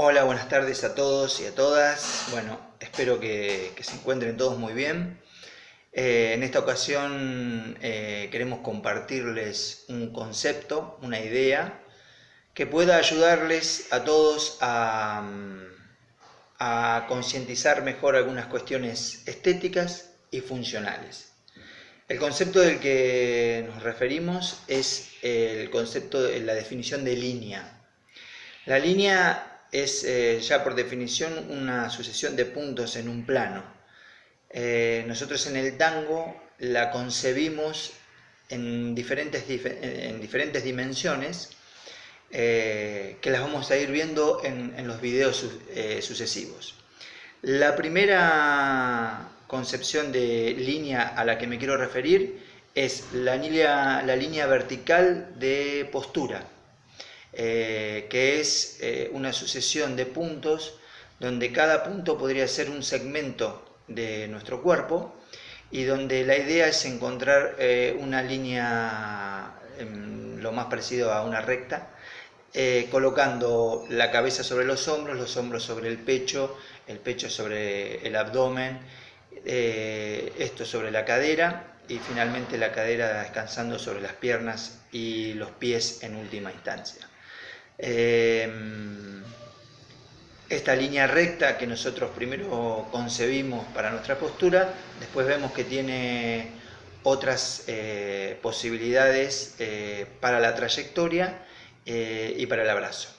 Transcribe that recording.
Hola, buenas tardes a todos y a todas. Bueno, espero que, se encuentren todos muy bien. Eh, en esta ocasión eh, queremos compartirles un concepto, una idea, que pueda ayudarles a todos a, a concientizar mejor algunas cuestiones estéticas y funcionales. El concepto del que nos referimos es el concepto la definición de línea. La línea es eh, ya por definición una sucesión de puntos en un plano. Eh, nosotros en el tango la concebimos en diferentes, en diferentes dimensiones eh, que las vamos a ir viendo en, los videos sucesivos. La primera concepción de línea a la que me quiero referir es la la línea vertical de postura. Eh, que es eh, una sucesión de puntos donde cada punto podría ser un segmento de nuestro cuerpo y donde la idea es encontrar eh, una línea em, lo más parecido a una recta, colocando la cabeza sobre los hombros, los hombros sobre el pecho, el pecho sobre el abdomen, esto sobre la cadera y finalmente la cadera descansando sobre las piernas y los pies en última instancia. Em, esta línea recta que nosotros primero concebimos para nuestra postura, después vemos que tiene otras eh, posibilidades eh, para la trayectoria eh, y para el abrazo.